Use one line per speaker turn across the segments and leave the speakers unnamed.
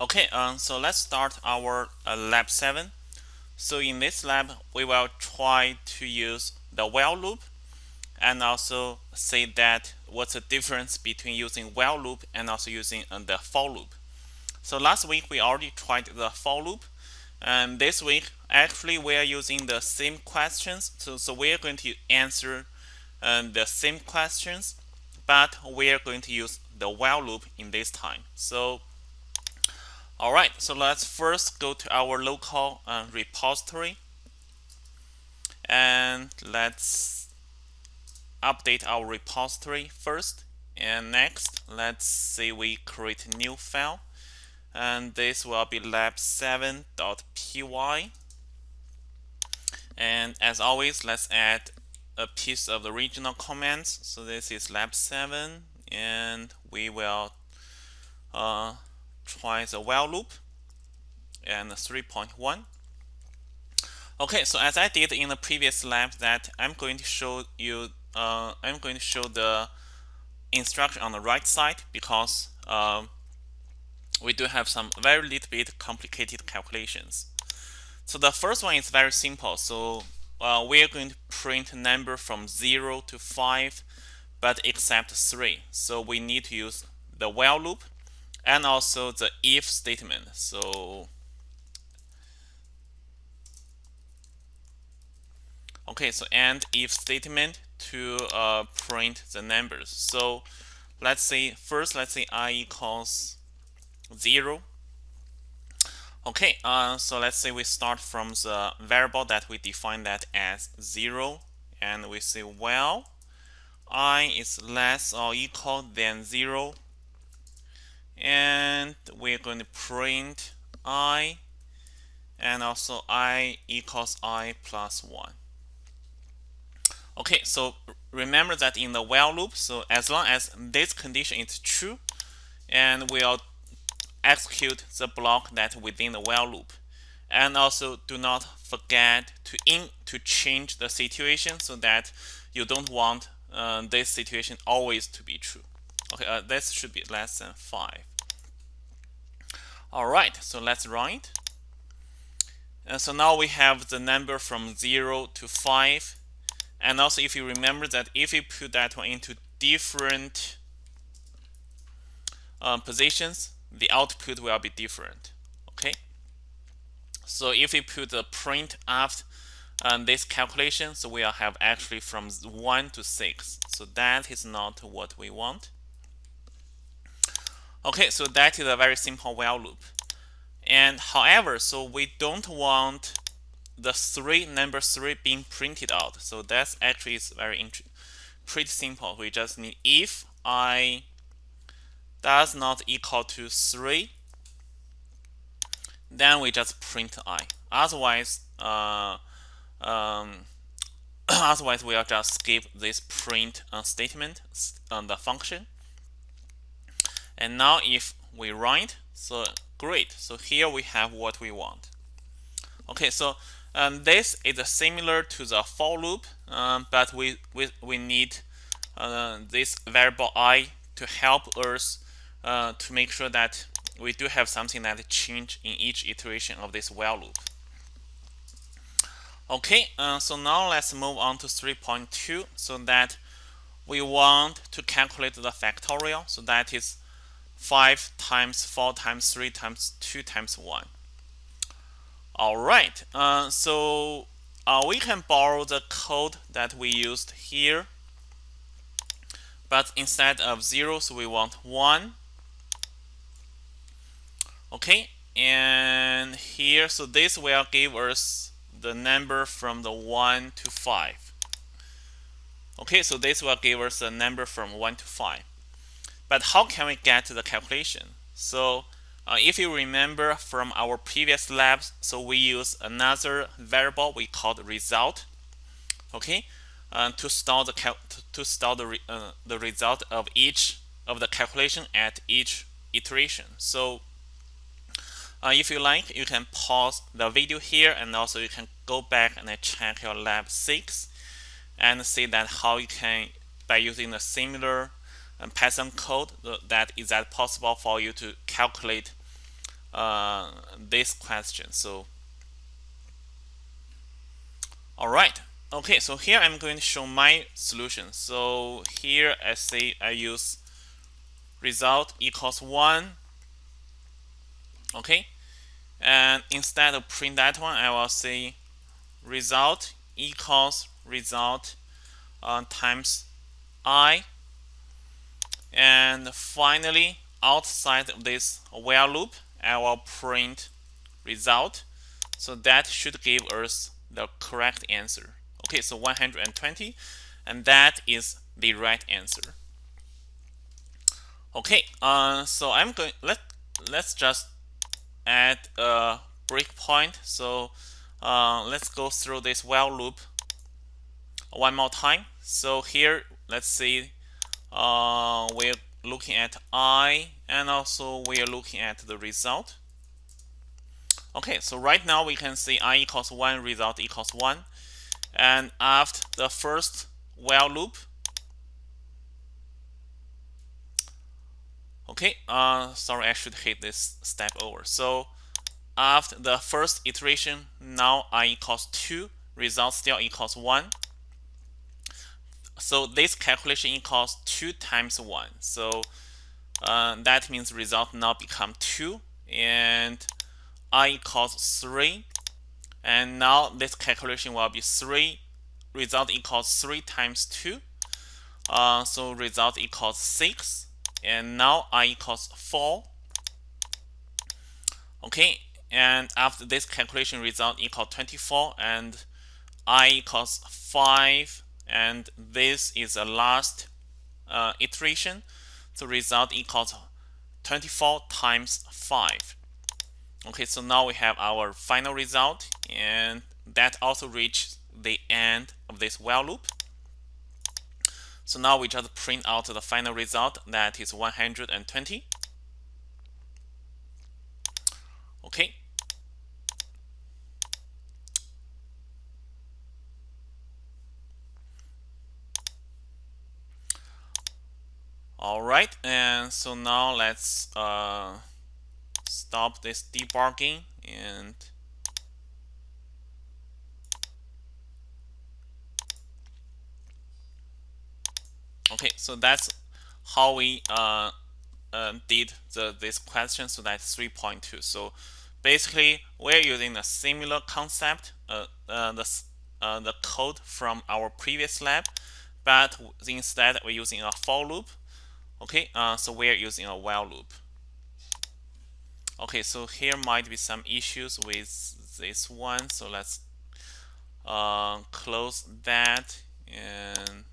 Okay, um, so let's start our uh, lab 7. So in this lab, we will try to use the while loop and also say that what's the difference between using while loop and also using uh, the for loop. So last week we already tried the for loop and this week actually we are using the same questions. So, so we are going to answer um, the same questions but we are going to use the while loop in this time. So Alright, so let's first go to our local uh, repository. And let's update our repository first. And next let's say we create a new file. And this will be lab7.py and as always let's add a piece of the original comments so this is lab7 and we will uh, try the while loop and 3.1 okay so as I did in the previous lab that I'm going to show you uh, I'm going to show the instruction on the right side because um, we do have some very little bit complicated calculations. So the first one is very simple. So uh, we are going to print a number from 0 to 5 but except 3 so we need to use the while loop and also the if statement. So okay, so and if statement to uh, print the numbers. So let's say first, let's say i equals zero. Okay, uh, so let's say we start from the variable that we define that as zero, and we say well, i is less or equal than zero and we're going to print i and also i equals i plus 1 okay so remember that in the while loop so as long as this condition is true and we'll execute the block that within the while loop. And also do not forget to in to change the situation so that you don't want uh, this situation always to be true Okay, uh, this should be less than 5. All right, so let's run it. And so now we have the number from 0 to 5. And also if you remember that if you put that one into different uh, positions, the output will be different. Okay. So if we put the print after um, this calculation, so we'll have actually from 1 to 6. So that is not what we want. Okay, so that is a very simple while loop. And however, so we don't want the three number three being printed out. So that's actually is very pretty simple. We just need if i does not equal to three, then we just print i. Otherwise, uh, um, otherwise we'll just skip this print uh, statement on the function and now if we write, so great. So here we have what we want. Okay, so um, this is similar to the for loop, um, but we, we, we need uh, this variable i to help us uh, to make sure that we do have something that change in each iteration of this while loop. Okay, uh, so now let's move on to 3.2 so that we want to calculate the factorial. So that is 5 times 4 times 3 times 2 times 1. All right, uh, so uh, we can borrow the code that we used here. But instead of 0, so we want 1. Okay, and here, so this will give us the number from the 1 to 5. Okay, so this will give us a number from 1 to 5. But how can we get to the calculation? So uh, if you remember from our previous labs, so we use another variable we called result, okay, uh, to store the to store the re uh, the result of each of the calculation at each iteration. So uh, if you like, you can pause the video here, and also you can go back and check your lab six and see that how you can by using a similar Python code that is that possible for you to calculate uh, this question. So, all right. Okay, so here I'm going to show my solution. So here I say I use result equals 1. Okay, and instead of print that one, I will say result equals result uh, times i. And finally, outside of this while loop, I will print result. So that should give us the correct answer. Okay, so 120, and that is the right answer. Okay, uh, so I'm going. Let let's just add a breakpoint. So uh, let's go through this while loop one more time. So here, let's see, uh, we're looking at i, and also we are looking at the result. Okay, so right now we can see i equals 1, result equals 1. And after the first while loop, okay, uh, sorry, I should hit this step over. So after the first iteration, now i equals 2, result still equals 1. So this calculation equals 2 times 1. So uh, that means result now become 2 and i equals 3. And now this calculation will be 3. Result equals 3 times 2. Uh, so result equals 6. And now i equals 4. Okay, and after this calculation result equals 24 and i equals 5 and this is the last uh, iteration. The result equals 24 times 5 okay so now we have our final result and that also reached the end of this while loop. So now we just print out the final result that is 120 okay All right, and so now let's uh, stop this debugging and okay, so that's how we uh, uh, did the this question. So that's 3.2. So basically, we're using a similar concept, uh, uh, the uh, the code from our previous lab, but instead we're using a for loop Okay, uh, so we're using a while loop. Okay, so here might be some issues with this one. So let's uh, close that and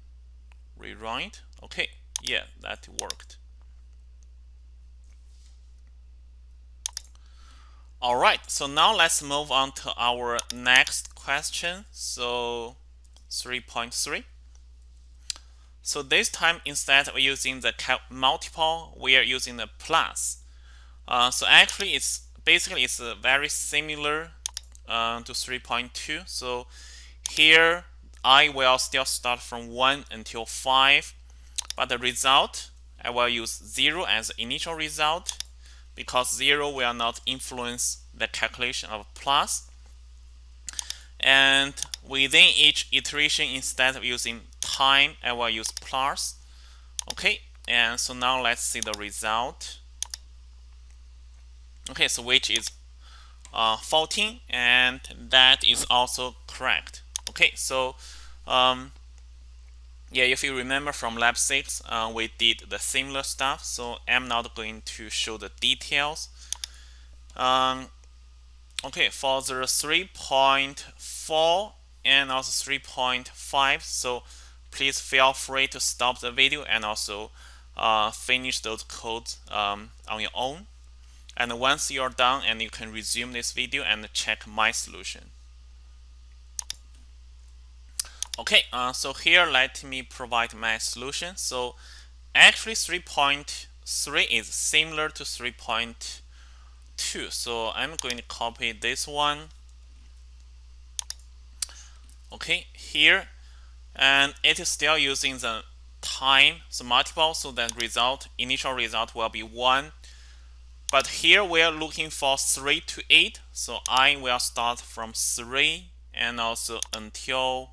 rerun it. Okay, yeah, that worked. All right, so now let's move on to our next question. So 3.3. So this time, instead of using the multiple, we are using the plus. Uh, so actually, it's basically it's very similar uh, to 3.2. So here, I will still start from 1 until 5. But the result, I will use 0 as the initial result because 0 will not influence the calculation of plus. And within each iteration, instead of using time, I will use plus. Okay, and so now let's see the result. Okay, so which is uh, 14, and that is also correct. Okay, so um, yeah, if you remember from lab 6, uh, we did the similar stuff, so I'm not going to show the details. Um, okay, for the 3.4 and also 3.5, so please feel free to stop the video and also uh, finish those codes um, on your own. And once you're done, and you can resume this video and check my solution. Okay, uh, so here let me provide my solution. So actually 3.3 is similar to 3.2. So I'm going to copy this one. Okay, here and it is still using the time the multiple so that result initial result will be 1 but here we are looking for 3 to 8 so I will start from 3 and also until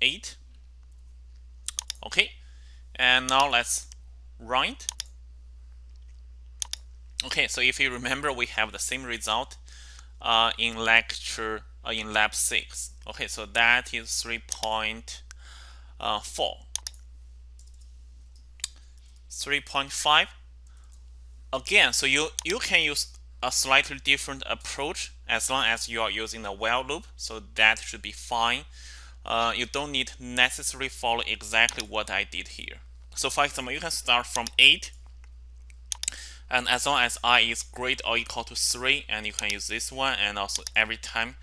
8 okay and now let's run it okay so if you remember we have the same result uh, in lecture uh, in lab 6 okay so that is 3.4 uh, 3.5 again so you you can use a slightly different approach as long as you are using a while loop so that should be fine. Uh, you don't need necessarily follow exactly what I did here. So for example you can start from 8 and as long as i is greater or equal to 3 and you can use this one and also every time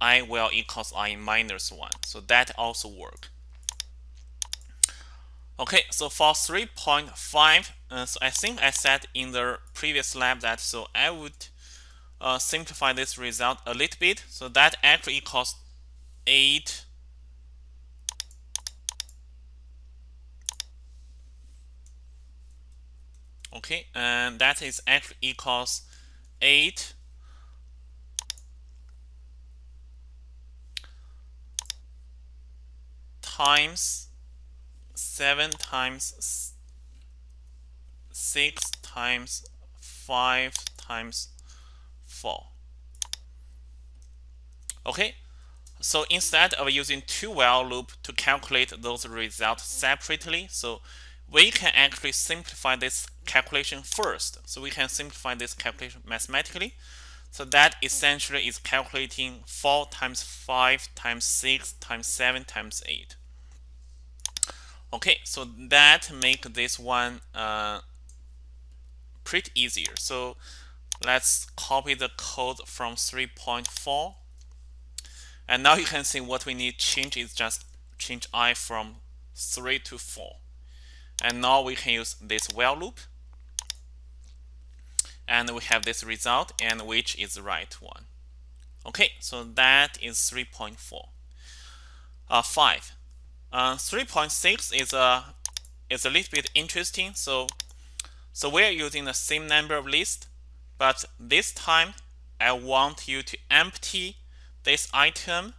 i will equals i minus 1 so that also work okay so for 3.5 uh, so I think I said in the previous lab that so I would uh, simplify this result a little bit. So that actually equals 8 okay and that is actually equals 8 times 7 times 6 times 5 times 4 okay so instead of using two while loop to calculate those results separately so we can actually simplify this calculation first. So we can simplify this calculation mathematically. So that essentially is calculating 4 times 5 times 6 times 7 times 8. Okay, so that make this one uh, pretty easier. So let's copy the code from 3.4. And now you can see what we need change is just change i from 3 to 4. And now we can use this while loop. And we have this result and which is the right one. Okay, so that is 3.4. Uh, 5. Uh, 3.6 is a is a little bit interesting. So so we're using the same number of lists, but this time I want you to empty this item.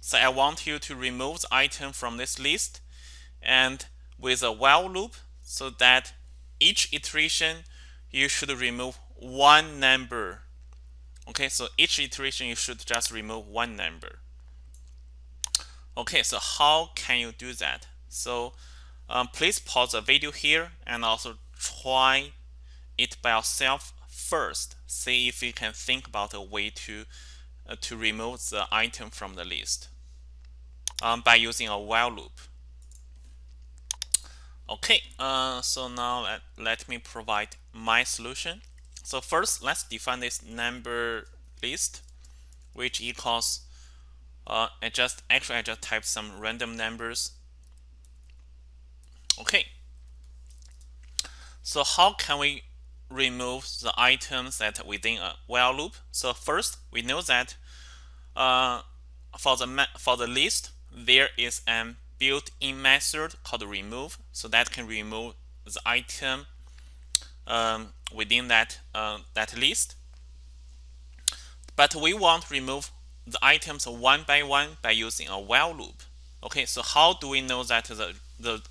So I want you to remove the item from this list and with a while loop so that each iteration you should remove one number. Okay, so each iteration you should just remove one number. Okay, so how can you do that? So um, please pause the video here and also try it by yourself first. See if you can think about a way to uh, to remove the item from the list um, by using a while loop. Okay, uh, so now let, let me provide my solution. So first, let's define this number list, which equals, uh, I just, actually I just typed some random numbers. Okay, so how can we remove the items that within a while loop? So first, we know that uh, for the for the list, there is an built-in method called remove so that can remove the item um, within that uh, that list but we want to remove the items one by one by using a while loop okay so how do we know that the the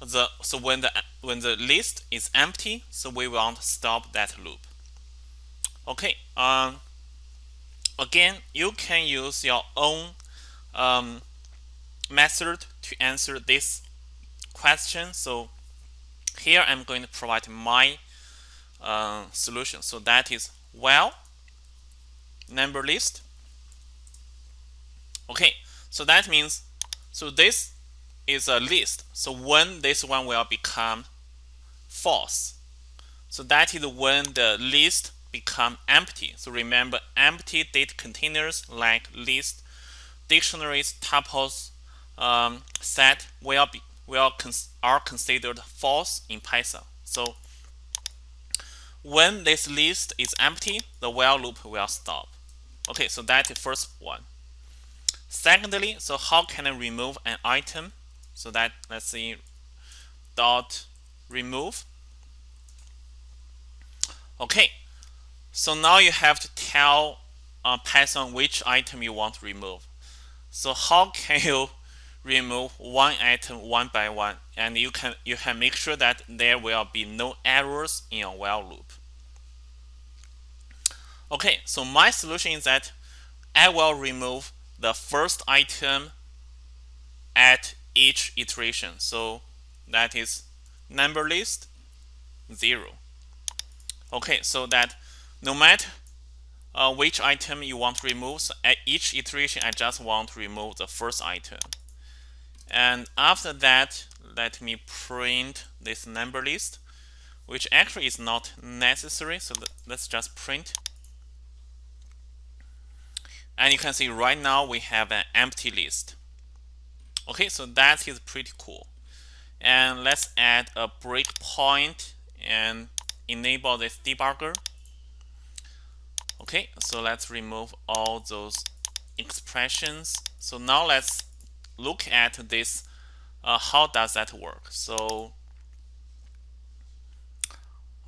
the so when the when the list is empty so we want to stop that loop okay um, again you can use your own um, method to answer this question. So here I'm going to provide my uh, solution. So that is while number list. Okay, so that means so this is a list. So when this one will become false. So that is when the list become empty. So remember empty data containers like list, dictionaries, tuples, um, set will be will cons are considered false in Python. So when this list is empty, the while loop will stop. Okay, so that's the first one. Secondly, so how can I remove an item? So that let's see dot remove. Okay, So now you have to tell uh, Python which item you want to remove. So how can you remove one item one by one? And you can you can make sure that there will be no errors in your while loop. Okay, so my solution is that I will remove the first item at each iteration. So that is number list 0. Okay, so that no matter uh, which item you want to remove, so at each iteration I just want to remove the first item. And after that, let me print this number list, which actually is not necessary. So let's just print. And you can see right now we have an empty list. Okay, so that is pretty cool. And let's add a breakpoint and enable this debugger. Okay, so let's remove all those expressions. So now let's look at this. Uh, how does that work? So,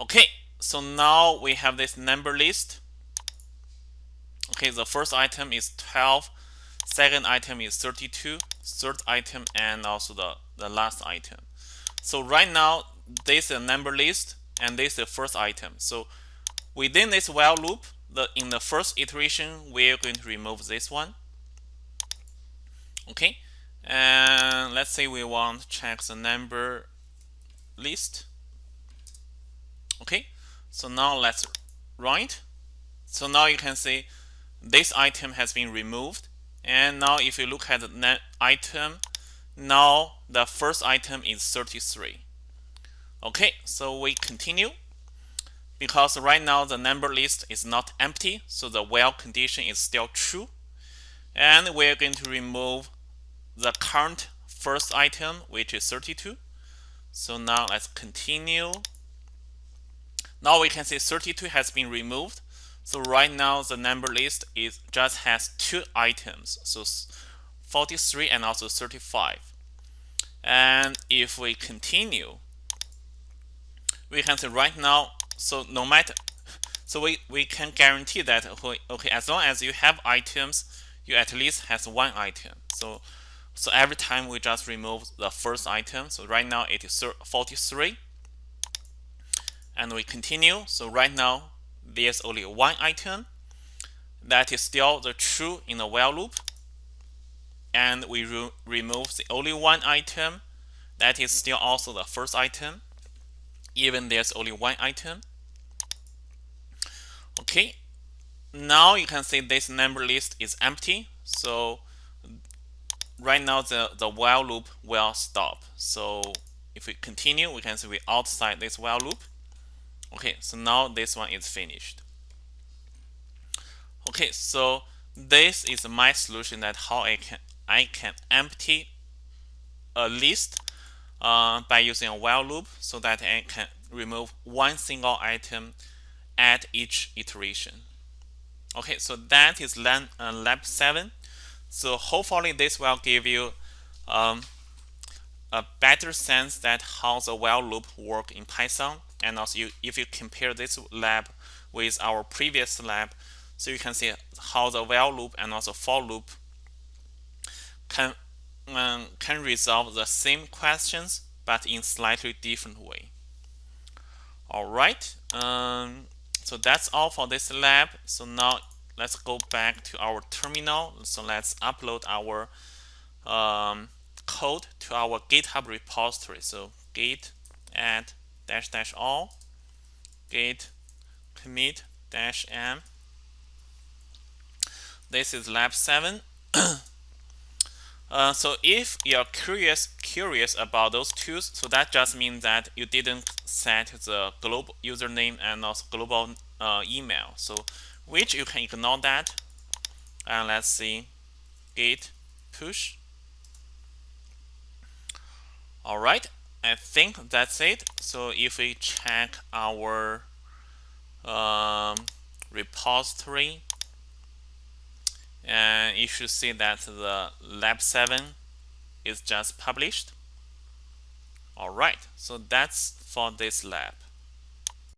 okay, so now we have this number list. Okay, the first item is 12, second item is 32, third item, and also the, the last item. So right now, this is a number list, and this is the first item. So within this while loop, the in the first iteration, we're going to remove this one. Okay, and let's say we want to check the number list. Okay, so now let's it. So now you can see this item has been removed. And now if you look at the item, now the first item is 33. Okay, so we continue because right now the number list is not empty, so the while condition is still true. And we're going to remove the current first item, which is 32. So now let's continue. Now we can see 32 has been removed. So right now the number list is just has two items, so 43 and also 35. And if we continue, we can say right now so no matter so we, we can guarantee that okay as long as you have items you at least has one item. So so every time we just remove the first item so right now it is 43 and we continue so right now there's only one item that is still the true in the while loop and we re remove the only one item that is still also the first item even there's only one item Okay, now you can see this number list is empty. So right now the, the while loop will stop. So if we continue, we can see we outside this while loop. Okay, so now this one is finished. Okay, so this is my solution that how I can I can empty a list uh, by using a while loop so that I can remove one single item at each iteration. Okay, so that is lab, uh, lab 7. So hopefully this will give you um, a better sense that how the while loop work in Python. And also you, if you compare this lab with our previous lab, so you can see how the while loop and also for loop can, um, can resolve the same questions, but in slightly different way. All right. Um, so that's all for this lab. So now let's go back to our terminal. So let's upload our um, code to our GitHub repository. So git add dash dash all git commit dash m. This is lab 7. Uh, so if you're curious curious about those tools, so that just means that you didn't set the global username and also global uh, email. So which you can ignore that. And let's see, git push. All right, I think that's it. So if we check our um, repository and you should see that the lab 7 is just published. All right. So that's for this lab